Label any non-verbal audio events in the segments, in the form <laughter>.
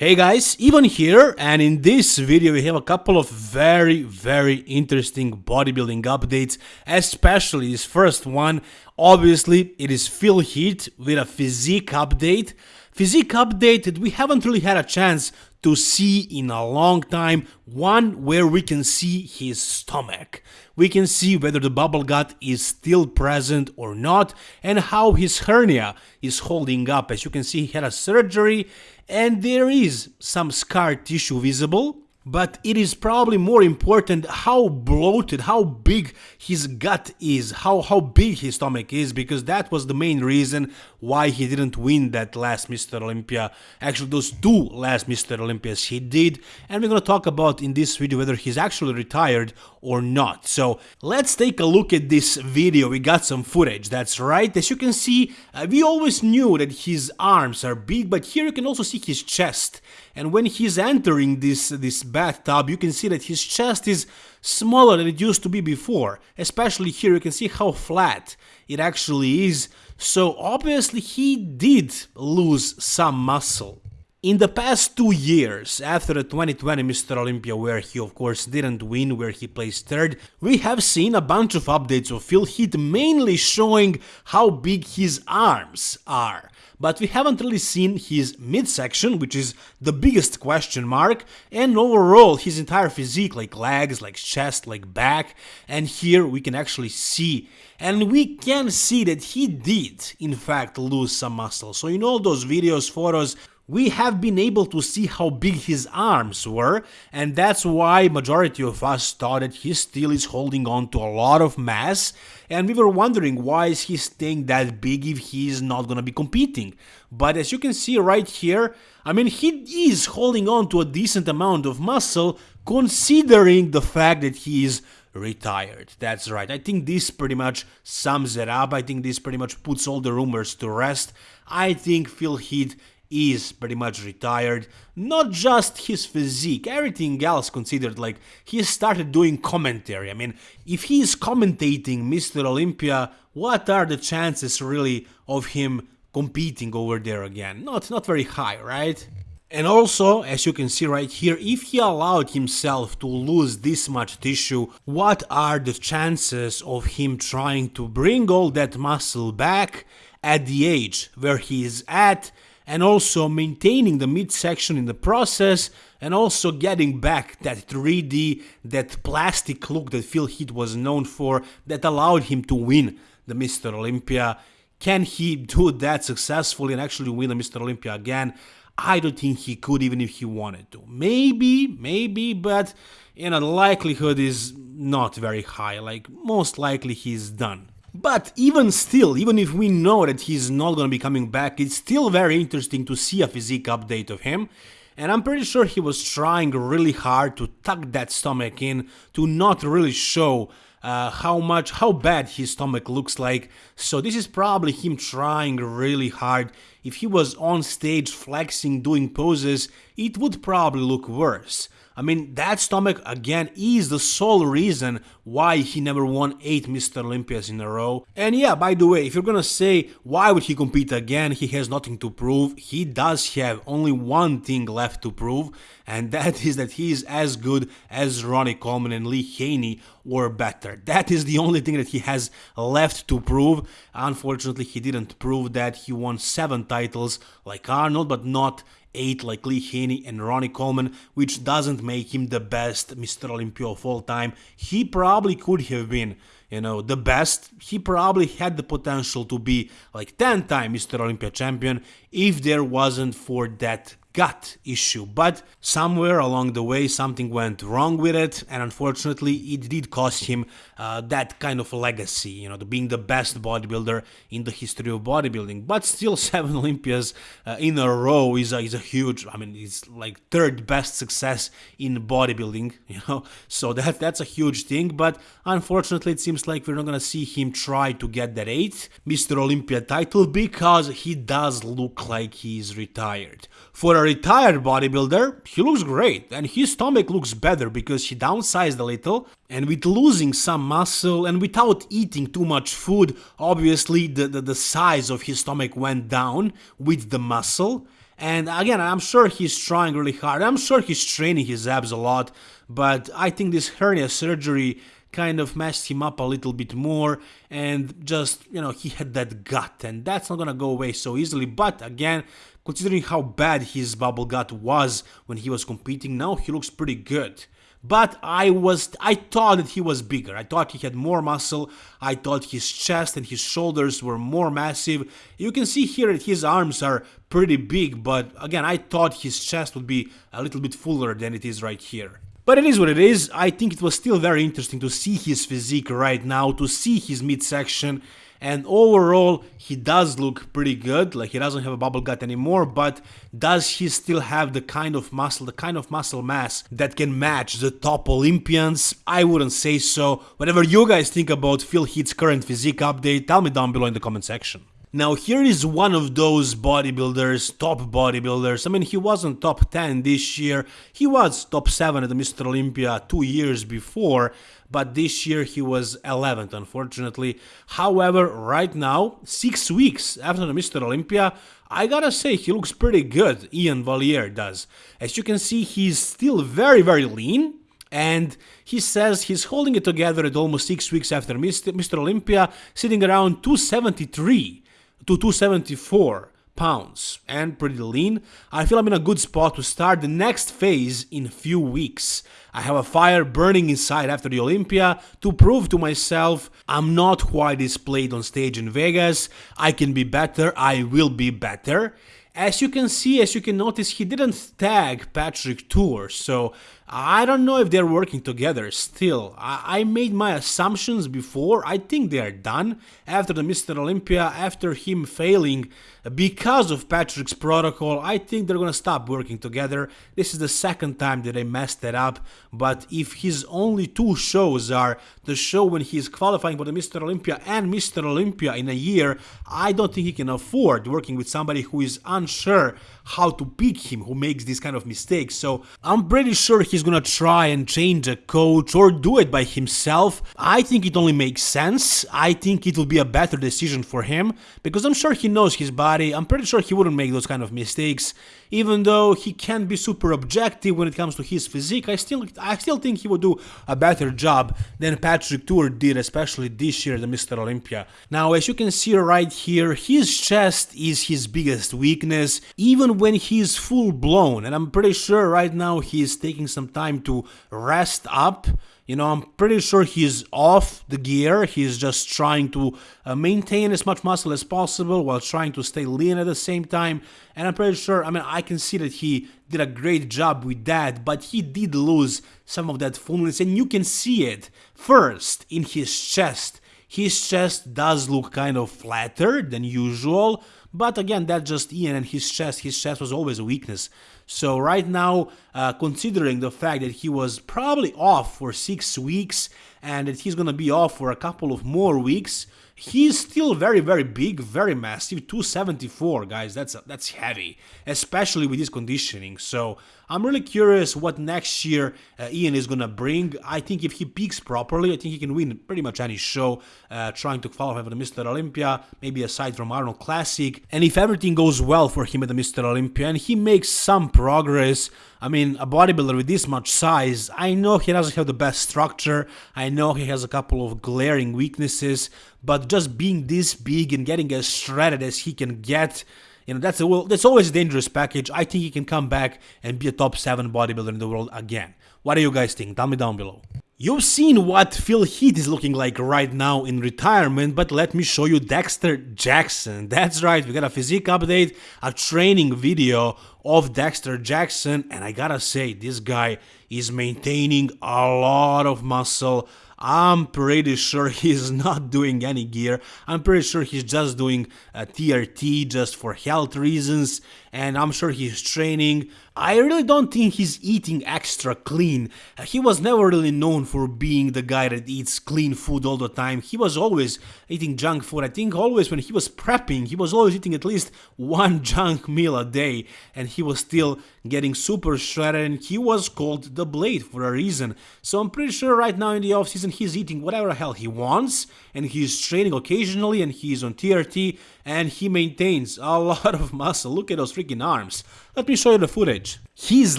Hey guys, Ivan here and in this video we have a couple of very very interesting bodybuilding updates, especially this first one. Obviously it is Phil Heath with a physique update. Physique update that we haven't really had a chance to see in a long time, one where we can see his stomach. We can see whether the bubble gut is still present or not and how his hernia is holding up. As you can see he had a surgery and there is some scar tissue visible but it is probably more important how bloated, how big his gut is, how, how big his stomach is, because that was the main reason why he didn't win that last Mr. Olympia. Actually, those two last Mr. Olympias he did, and we're gonna talk about in this video whether he's actually retired or not. So let's take a look at this video. We got some footage, that's right. As you can see, uh, we always knew that his arms are big, but here you can also see his chest. And when he's entering this, this bathtub, you can see that his chest is smaller than it used to be before. Especially here, you can see how flat it actually is. So obviously he did lose some muscle. In the past two years, after the 2020 Mr. Olympia where he of course didn't win, where he placed third, we have seen a bunch of updates of Phil Heath mainly showing how big his arms are. But we haven't really seen his midsection, which is the biggest question mark, and overall his entire physique, like legs, like chest, like back, and here we can actually see and we can see that he did in fact lose some muscle. So in all those videos, photos, we have been able to see how big his arms were and that's why majority of us thought that he still is holding on to a lot of mass and we were wondering why is he staying that big if he is not gonna be competing but as you can see right here I mean he is holding on to a decent amount of muscle considering the fact that he is retired. That's right. I think this pretty much sums it up. I think this pretty much puts all the rumors to rest. I think Phil Heath is pretty much retired. Not just his physique, everything else considered, like he started doing commentary. I mean, if he is commentating Mr. Olympia, what are the chances really of him competing over there again? Not not very high, right? And also, as you can see right here, if he allowed himself to lose this much tissue, what are the chances of him trying to bring all that muscle back at the age where he is at and also maintaining the midsection in the process and also getting back that 3D, that plastic look that Phil Heath was known for that allowed him to win the Mr. Olympia. Can he do that successfully and actually win the Mr. Olympia again? I don't think he could even if he wanted to. Maybe, maybe, but you know, the likelihood is not very high. Like, most likely he's done. But even still, even if we know that he's not gonna be coming back, it's still very interesting to see a physique update of him. And I'm pretty sure he was trying really hard to tuck that stomach in, to not really show uh, how much, how bad his stomach looks like. So this is probably him trying really hard. If he was on stage flexing, doing poses, it would probably look worse. I mean, that stomach again is the sole reason why he never won 8 Mr. Olympias in a row. And yeah, by the way, if you're gonna say why would he compete again, he has nothing to prove, he does have only one thing left to prove, and <laughs> that is that he is as good as Ronnie Coleman and Lee Haney or better. That is the only thing that he has left to prove. Unfortunately, he didn't prove that. He won 7 titles like Arnold, but not 8 like Lee Haney and Ronnie Coleman, which doesn't make him the best Mr. Olympia of all time. He probably could have been, you know, the best. He probably had the potential to be like 10 time Mr. Olympia champion if there wasn't for that gut issue, but somewhere along the way something went wrong with it, and unfortunately it did cost him uh, that kind of legacy, you know, the being the best bodybuilder in the history of bodybuilding. But still, <laughs> seven Olympias uh, in a row is a, is a huge, I mean, it's like third best success in bodybuilding, <laughs> you know, so that that's a huge thing. But unfortunately, it seems like we're not gonna see him try to get that eighth Mr. Olympia title because he does look like he's retired. For a retired bodybuilder, he looks great and his stomach looks better because he downsized a little and with losing some muscle and without eating too much food, obviously the, the, the size of his stomach went down with the muscle. And again, I'm sure he's trying really hard. I'm sure he's training his abs a lot, but I think this hernia surgery kind of messed him up a little bit more and just, you know, he had that gut and that's not gonna go away so easily. But again, considering how bad his bubble gut was when he was competing, now he looks pretty good. But I was, I thought that he was bigger. I thought he had more muscle. I thought his chest and his shoulders were more massive. You can see here that his arms are pretty big, but again, I thought his chest would be a little bit fuller than it is right here. But it is what it is, I think it was still very interesting to see his physique right now, to see his midsection, and overall he does look pretty good, like he doesn't have a bubble gut anymore, but does he still have the kind of muscle, the kind of muscle mass that can match the top Olympians? I wouldn't say so. Whatever you guys think about Phil Heath's current physique update, tell me down below in the comment section. Now here is one of those bodybuilders, top bodybuilders. I mean, he wasn't top 10 this year. He was top 7 at the Mr. Olympia two years before, but this year he was 11th, unfortunately. However, right now, six weeks after the Mr. Olympia, I gotta say he looks pretty good, Iain Valliere does. As you can see, he's still very, very lean, and he says he's holding it together at almost six weeks after Mr. Olympia, sitting around 273 to 274 pounds and pretty lean, I feel I'm in a good spot to start the next phase in a few weeks. I have a fire burning inside after the Olympia to prove to myself I'm not who I displayed on stage in Vegas. I can be better, I will be better. As you can see, as you can notice, he didn't tag Patrick Tuor, so I don't know if they're working together still. I, I, made my assumptions before, I think they are done. After the Mr. Olympia, after him failing because of Patrick's protocol, I think they're gonna stop working together. This is the second time that I messed it up, but if his only two shows are the show when he's qualifying for the Mr. Olympia and Mr. Olympia in a year, I don't think he can afford working with somebody who is unsure how to pick him, who makes these kind of mistakes. So I'm pretty sure he's gonna try and change a coach or do it by himself. I think it only makes sense. I think it will be a better decision for him because I'm sure he knows his body. I'm pretty sure he wouldn't make those kind of mistakes. Even though he can be super objective when it comes to his physique, I still I still think he would do a better job than Patrick Tuor did, especially this year, the Mr. Olympia. Now, as you can see right here, his chest is his biggest weakness, even when he's full blown, and I'm pretty sure right now he's taking some time to rest up you know, I'm pretty sure he's off the gear. He's just trying to uh, maintain as much muscle as possible while trying to stay lean at the same time. And I'm pretty sure, I mean, I can see that he did a great job with that, but he did lose some of that fullness. And you can see it first in his chest. His chest does look kind of flatter than usual, but again, that's just Iain and his chest. His chest was always a weakness. So right now, uh, considering the fact that he was probably off for six weeks and that he's gonna be off for a couple of more weeks, he's still very very big, very massive, 274 guys. That's that's heavy, especially with his conditioning. So I'm really curious what next year uh, Iain is gonna bring. I think if he peaks properly, I think he can win pretty much any show. Uh, trying to qualify for the Mr. Olympia, maybe aside from Arnold Classic, and if everything goes well for him at the Mr. Olympia and he makes some progress. I mean, a bodybuilder with this much size, I know he doesn't have the best structure, I know he has a couple of glaring weaknesses, but just being this big and getting as shredded as he can get, you know, that's a well, that's always a dangerous package. I think he can come back and be a top 7 bodybuilder in the world again. What do you guys think? Tell me down below. You've seen what Phil Heath is looking like right now in retirement, but let me show you Dexter Jackson. <laughs> That's right, we got a physique update, a training video of Dexter Jackson, and I gotta say, this guy is maintaining a lot of muscle. I'm pretty sure <laughs> he's not doing any gear. I'm pretty sure he's just doing uh, a TRT just for health reasons, and I'm sure he's training I really don't think he's eating extra clean. He was never really known for being the guy that eats clean food all the time. He was always eating junk food. I think always when he was prepping, he was always eating at least one <laughs> junk meal a day and he was still getting super shredded and he was called the Blade for a reason. So I'm pretty sure right now in the offseason he's eating whatever hell he wants and he's training occasionally and he's on TRT and he maintains a <laughs> lot of muscle. Look at those freaking arms. Let me show you the footage. His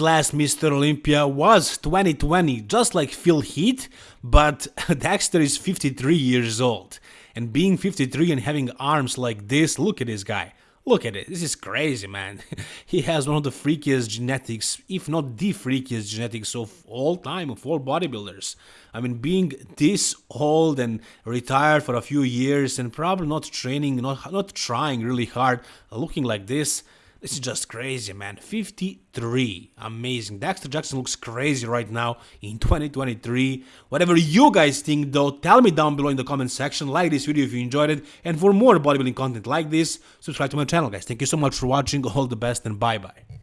last Mr. Olympia was 2020, just like Phil Heath, but <laughs> Dexter is 53 years old. And being 53 and having arms like this, look at this guy. Look at it, this is crazy, man. <laughs> he has one of the freakiest genetics, if not the freakiest genetics of all time, of all bodybuilders. I mean, being this old and retired for a few years and probably not training, not, not trying really hard, looking like this, this is just crazy, man. 53. Amazing. Dexter Jackson looks crazy right now in 2023. Whatever you guys think, though, tell me down below in the comment section. Like this video if you enjoyed it. And for more bodybuilding content like this, subscribe to my channel, guys. Thank you so much for watching. All the best and bye-bye.